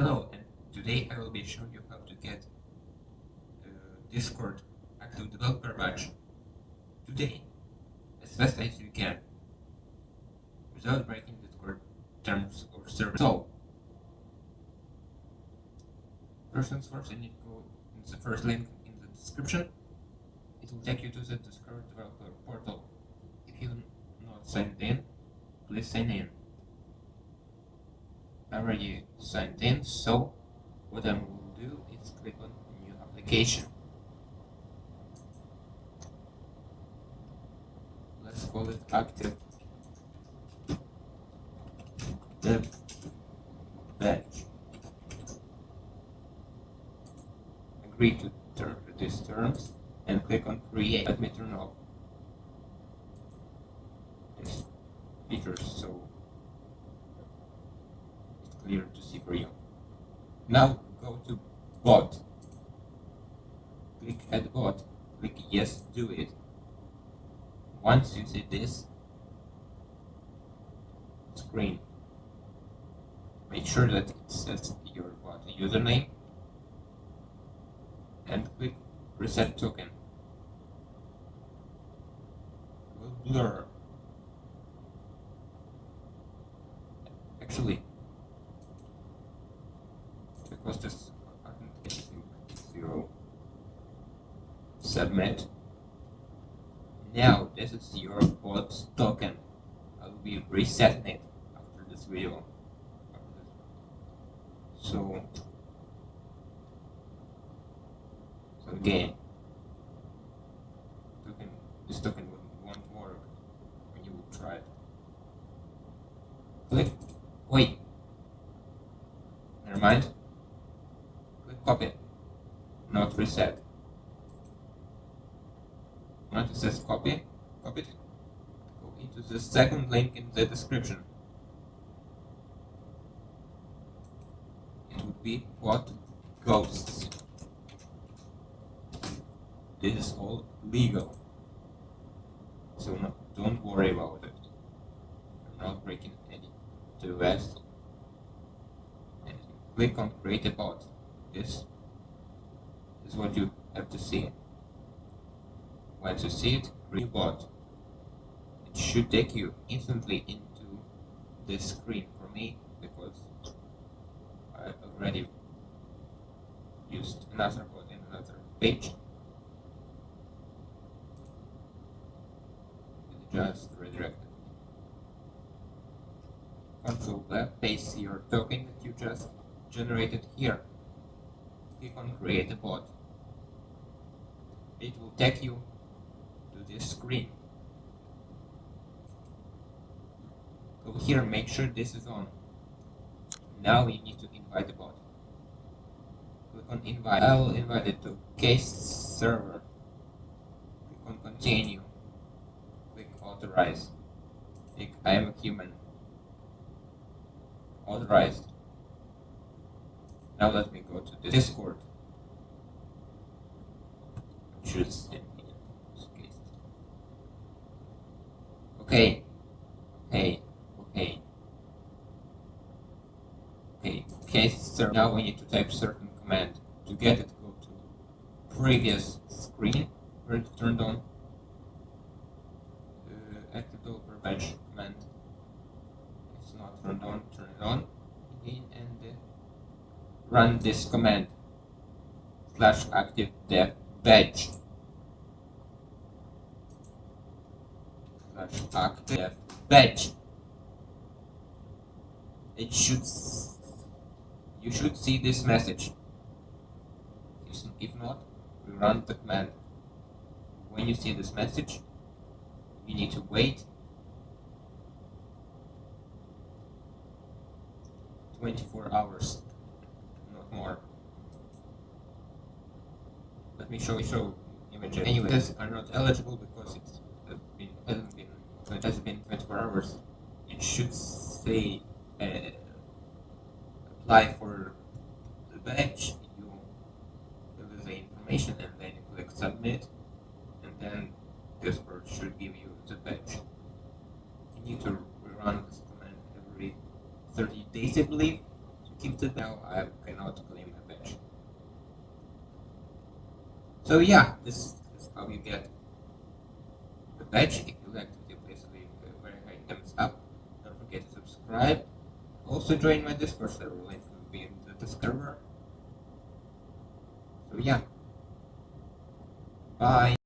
Hello, and today I will be showing you how to get uh, Discord Active Developer Badge today, as fast as you can, without breaking Discord terms or service. So, first things first, you need to go in the first link in the description. It will take you to the Discord Developer portal. If you're not signed in, please sign in already signed in so what I will do is click on new application. Let's call it active. Dev badge agree to term, these terms and click on create. Let me turn off this feature so clear to see for you. Now go to bot. Click add bot. Click yes, do it. Once you see this screen, make sure that it says your bot username and click reset token. Will blur. Actually, because this zero submit now this is your bot token. I will be resetting it after this video. So so again token this token won't work when you will try it. Click wait. Never mind. Click copy, not reset. It says copy, copy it, into the second link in the description. It would be what ghosts. This is all legal. So no, don't worry about it. I'm not breaking any TOS. And click on create a bot. This is what you have to see. Once you see it, bot. It should take you instantly into this screen for me because I already used another bot in another page. It just redirected. Control left, paste your token that you just generated here click on create a bot. It will take you to this screen. Go here, make sure this is on. Now you need to invite the bot. Click on invite. I will invite it to case server. Click on continue. Click authorize. Click I am a human. Authorized. Now let me go to the Discord. Choose Okay. Okay. Okay. Okay. Okay, sir. Now we need to type certain command. To get it, go to previous screen where it turned on. Uh, active developer badge command. It's not turned on. Turn it on again and. Uh, run this command slash active dev badge slash active badge it should you should see this message if not we run the command when you see this message you need to wait 24 hours not more. Let me show you show images. Anyways, are not eligible because it's uh, been uh, so it has been 24 hours, it should say uh, apply for the badge. You fill the information and then you click submit, and then Discord should give you the badge. You need to run this command every 30 days, I believe, to keep the. Now I cannot claim a badge. So yeah, this is how you get the badge. subscribe. Also join my Discord server, link will be in the description. So yeah. Bye.